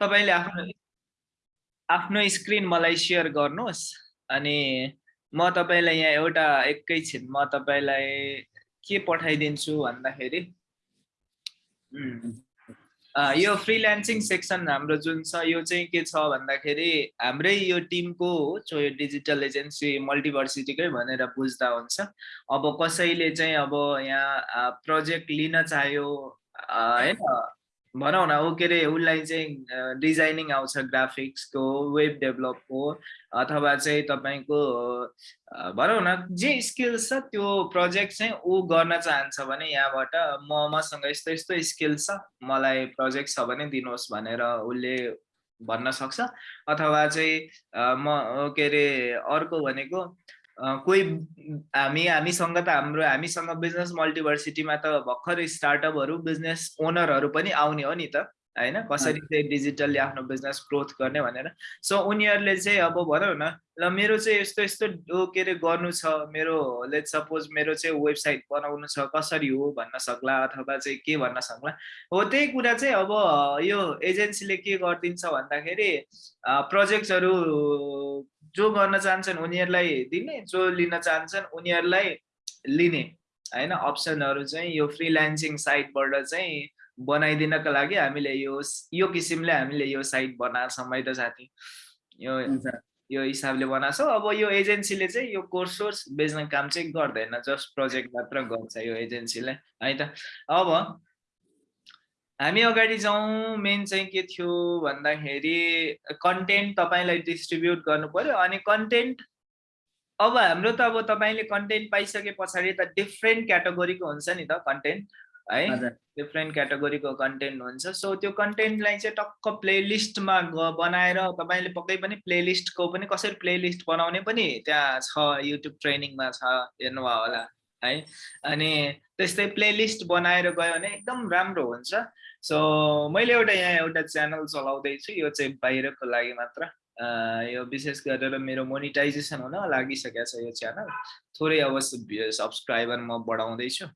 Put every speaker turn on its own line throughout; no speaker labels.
तपाईँले आफ्नो आफ्नो स्क्रिन मलाई सेयर गर्नुहोस् अनि म तपाईँलाई यहाँ एउटा एकैछिन म तपाईँलाई के पठाइदिन्छु भन्दाखेरि यो फ्रिल्यान्सिङ सेक्सन हाम्रो जुन छ यो चाहिँ के छ भन्दाखेरि हाम्रै यो टिमको हो यो डिजिटल एजेन्सी मल्टिभर्सिटीकै भनेर बुझ्दा हुन्छ। अब कसैले चाहिँ अब यहाँ प्रोजेक्ट लिन चाह्यो होइन भनौँ न ऊ के अरे उसलाई चाहिँ डिजाइनिङ आउँछ ग्राफिक्सको वेब डेभलपको अथवा चाहिँ तपाईँको भनौँ न जे स्किल्स छ त्यो प्रोजेक्ट चाहिँ ऊ गर्न चाहन्छ भने यहाँबाट म मसँग यस्तो यस्तो स्किल्स छ मलाई प्रोजेक्ट छ भने दिनुहोस् भनेर उसले भन्न सक्छ। अथवा चाहिँ म के अरे अर्को भनेको कोही हामी हामीसँग त हाम्रो हामीसँग बिजनेस मल्टिभर्सिटीमा त भर्खर स्टार्टअपहरू बिजनेस ओनरहरू पनि आउने हो नि त। होइन? कसरी चाहिँ डिजिटल्ली आफ्नो बिजनेस ग्रोथ गर्ने भनेर। सो उनीहरूले चाहिँ अब भनौँ न ल मेरो चाहिँ यस्तो यस्तो के अरे गर्नु छ। मेरो लेट सपोज मेरो चाहिँ वेबसाइट बनाउनु छ कसरी हो भन्न सक्ला अथवा चाहिँ के भन्न सक्ला? हो त्यही कुरा चाहिँ अब यो एजेन्सीले के गरिदिन्छ भन्दाखेरि प्रोजेक्ट्सहरू जो गर्न चाहन्छन् उनीहरूलाई दिने जो लिन चाहन्छन् उनीहरूलाई लिने। होइन अप्सनहरू चाहिँ यो फ्रिल्यान्सिङ साइटबाट चाहिँ बनाइदिनको लागि हामीले यो यो किसिमले हामीले यो साइट बनाएको छौँ है त साथी। यो यो हिसाबले बनाएको छौँ। अब यो एजेन्सीले चाहिँ यो कोर्स सोर्स बेच्ने काम चाहिँ गर्दैन। जस्ट प्रोजेक्ट मात्र गर्छ यो एजेन्सीले है त? अब हामी अगाडि जाउँ। मेन चाहिँ के थियो भन्दाखेरि कन्टेन्ट तपाईँलाई डिस्ट्रिब्युट गर्नु पर्यो अनि कन्टेन्ट अब हाम्रो त अब तपाईँले कन्टेन्ट पाइसके पछाडि त डिफ्रेन्ट क्याटेगोरीको हुन्छ नि त कन्टेन्ट। है? डिफ्रेन्ट क्याटेगोरीको कन्टेन्ट हुन्छ। सो त्यो कन्टेन्टलाई चाहिँ टक्क प्लेलिस्टमा बनाएर तपाईँले पक्कै पनि प्लेलिस्टको पनि कसरी प्लेलिस्ट बनाउने पनि त्यहाँ छ युट्युब ट्रेनिङमा छ हेर्नुभयो होला है? अनि त्यस्तै प्लेलिस्ट बनाएर गयो भने एकदम राम्रो हुन्छ। सो मैले एउटा यहाँ एउटा च्यानल चलाउँदैछु यो चाहिँ बाहिरको लागि मात्र। यो विशेष गरेर मेरो मोनिटाइजेसन हुन लागिसकेको छ यो च्यानल। थोरै अवश्य सब्सक्राइबर म बढाउँदैछु।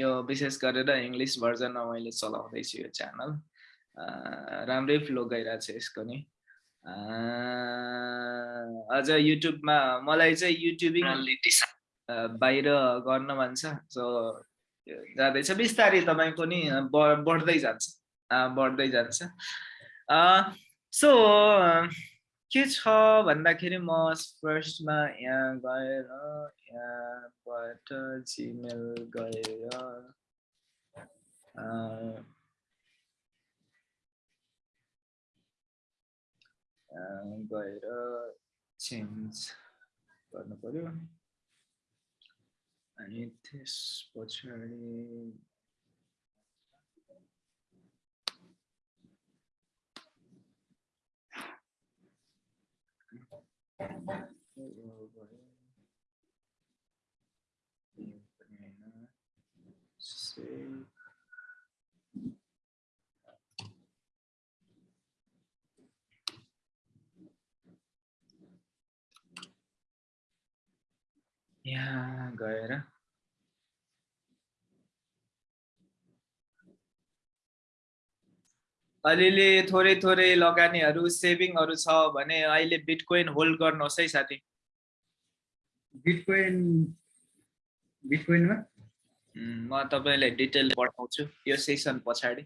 यो विशेष गरेर इङ्ग्लिस भर्जनमा मैले चलाउँदैछु यो च्यानल। राम्रै फ्लो गइरहेको छ यसको नि। अझ युट्युबमा मलाई चाहिँ युट्युबिङ बाहिर गर्न मन छ। सो जाँदैछ। बिस्तारै तपाईँको नि बढ्दै जान्छ। बढ्दै जान्छ। सो के छ भन्दाखेरि म फर्स्टमा यहाँ गएर यहाँबाट जिमेल गएर गएर चेन्ज गर्नु पर्यो अनि त्यस पछाडि यहाँ गएर अलिअलि थोरै थोरै लगानीहरू सेभिङहरू छ भने अहिले बिटकोइन होल्ड गर्नुहोस् है साथी।
बिटकोइन बिटकोइनमा?
म तपाईँलाई डिटेल पठाउँछु यो सेसन पछाडि।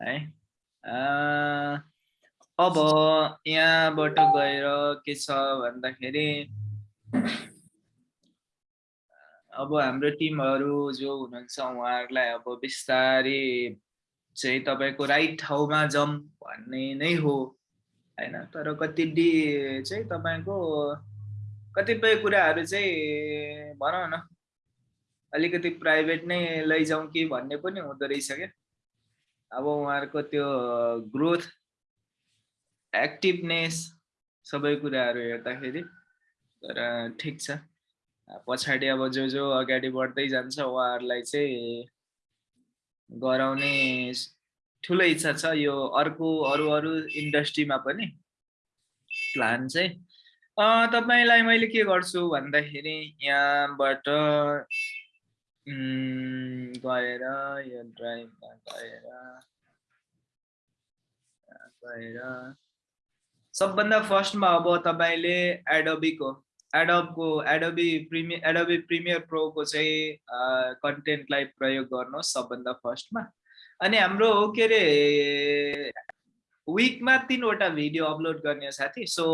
है अब यहाँबाट गएर के छ भन्दाखेरि अब हाम्रो टिमहरू जो हुनुहुन्छ उहाँहरूलाई अब बिस्तारै चाहिँ तपाईँको राइट ठाउँमा जम भन्ने नै हो। होइन तर कति डि चाहिँ तपाईँको कतिपय कुराहरू चाहिँ भनौँ न अलिकति प्राइभेट नै लैजाउँ कि भन्ने पनि हुँदो रहेछ क्या। अब उहाँहरूको त्यो ग्रोथ एक्टिभनेस सबै कुराहरू हेर्दाखेरि तर ठिक छ। पछाडि अब जो जो अगाडि बढ्दै जान्छ उहाँहरूलाई चाहिँ गराउने ठुलो इच्छा छ। यो अर्को अरू अरू इन्डस्ट्रीमा पनि प्लान चाहिँ। तपाईँलाई मैले के गर्छु भन्दाखेरि यहाँबाट गएर यो ड्राइभमा गएर गएर सबभन्दा फर्स्टमा अब तपाईँले एडोबीको एडोबको एडोबी प्रिमियर एडोबी प्रिमियर प्रोको चाहिँ कन्टेन्टलाई प्रयोग गर्नुहोस् सबभन्दा फर्स्टमा अनि हाम्रो के अरे विकमा तिनवटा भिडियो अपलोड गर्ने साथी। सो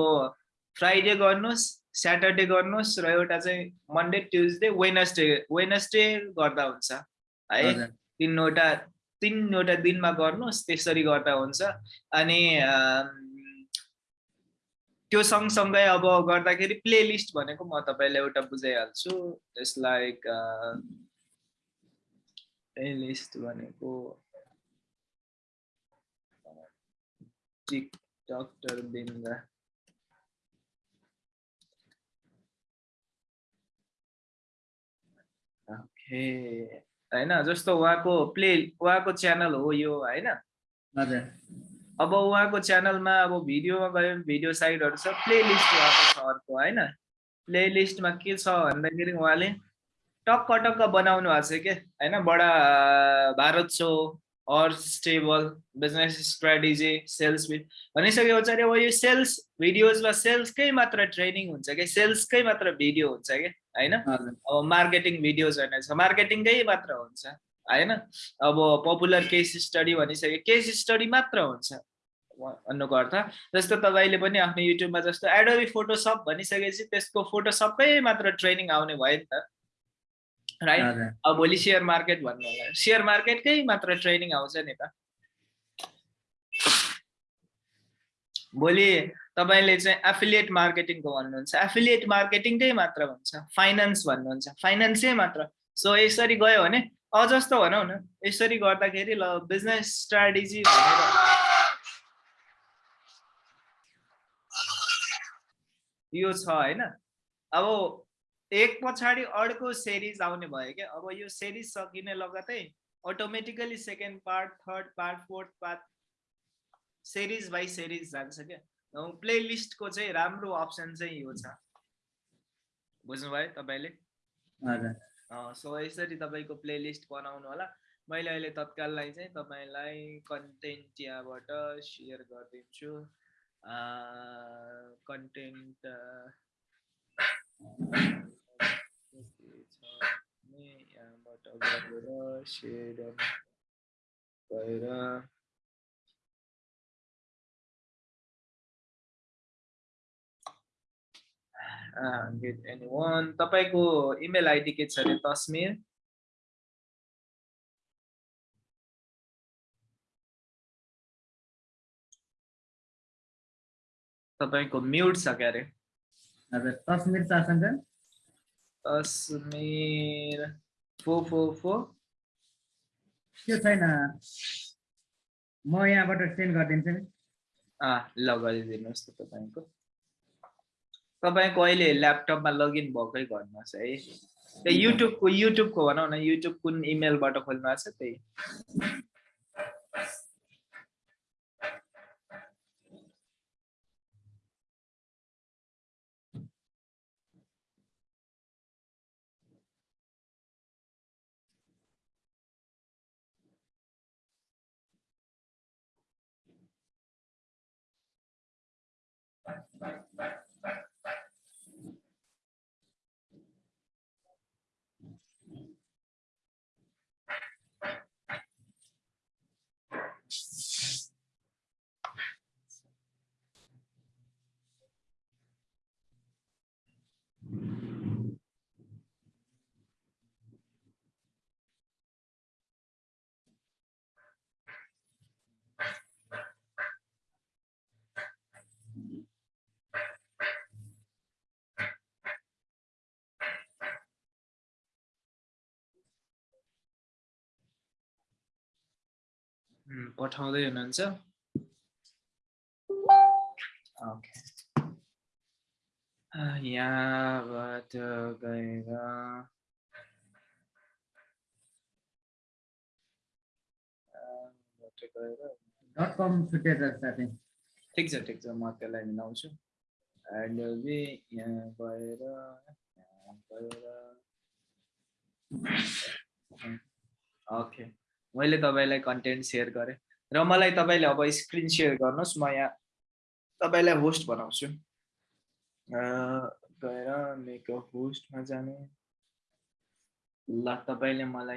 फ्राइडे गर्नुहोस् स्याटरडे गर्नुहोस् र एउटा चाहिँ मन्डे ट्युजडे वेनसडे वेनसडे गर्दा हुन्छ। है तिनवटा तिनवटा दिनमा गर्नुहोस् त्यसरी गर्दा हुन्छ। अनि त्यो सँगसँगै अब गर्दाखेरि प्लेलिस्ट भनेको म तपाईँलाई एउटा बुझाइहाल्छु। जस्ट लाइक प्लेलिस्ट भनेको टिकटक बिन्दा होइन जस्तो उहाँको प्ले उहाँको च्यानल हो यो होइन?
हजुर।
अब उहाँको च्यानलमा अब भिडियोमा गयो भने भिडियो साइडहरू छ प्लेलिस्ट उहाँको छ अर्को होइन? प्लेलिस्टमा के छ भन्दाखेरि उहाँले टक्क टक्क बनाउनु भएको छ के? होइन? बडा Bharat so or stable business strategy sales भनिसके पछाडि अब यो सेल्स भिडियोजमा सेल्सकै मात्र ट्रेनिङ हुन्छ कि? सेल्सकै मात्र भिडियो हुन्छ कि? होइन? अब मार्केटिङ भिडियोज भने छ मार्केटिङकै मात्र हुन्छ होइन? अब पपुलर केस स्टडी भनिसक्यो केस स्टडी मात्र हुन्छ। भन्नुको अर्थ जस्तो तपाईँले पनि आफ्नो युट्युबमा जस्तो एडोबी फोटोसप भनिसकेपछि त्यसको फोटोसपकै मात्र ट्रेनिङ आउने भयो नि त। राइट अब भोलि सेयर मार्केट भन्नु होला। सेयर मार्केटकै मात्र ट्रेनिङ आउँछ नि त। भोलि तपाईँले चाहिँ एफिलिएट मार्केटिङको भन्नुहुन्छ। एफिलिएट मार्केटिङकै मात्र भन्छ फाइनेन्स भन्नुहुन्छ। फाइनेन्सै मात्र। सो यसरी गयो भने अ जस्तो भनौँ न। यसरी गर्दाखेरि ल बिजनेस स्ट्राटेजी भनेर। यो छ होइन? अब एक पछाडि अर्को सेरिज आउने भयो क्या। अब यो सेरिज सकिने लगतै automatically second part third part fourth part series by series जान्छ क्या। प्लेलिस्टको चाहिँ राम्रो अप्सन चाहिँ यो छ। बुझ्नुभयो तपाईँले?
हजुर।
सो यसरी तपाईँको प्लेलिस्ट बनाउनु होला। मैले अहिले तत्काललाई चाहिँ तपाईँलाई कन्टेन्ट यहाँबाट सेयर गरिदिन्छु। कन्टेन्ट यहाँबाट गरेर सेयर गएर तपाईँको इमेल आइडी के छ अरे तस्मिर तपाईँको म्युट छ क्या अरे
हजुर तस्मिर शासन
तस्मिर फो फो फो।
त्यो छैन। म यहाँबाट सेन्ड गरिदिन्छु नि।
ल गरिदिनुहोस् त तपाईँको। तपाईँको अहिले ल्यापटपमा लगइन भएकै गर्नुहोस् है। युट्युबको युट्युबको भनौँ न युट्युब कुन इमेलबाट खोल्नु भएको छ त्यही। Bye. Bye. पठाउँदै हुनुहुन्छ। यहाँबाट गएर ठिक छ ठिक छ म त्यसलाई मिलाउँछु यहाँ गएर यहाँ गएर ओके मैले तपाईँलाई कन्टेन्ट सेयर गरेँ। र मलाई तपाईँले अब स्क्रिन सेयर गर्नुहोस् म यहाँ तपाईँलाई होस्ट बनाउँछु। गएर मेक होस्टमा जाने। ल तपाईँले मलाई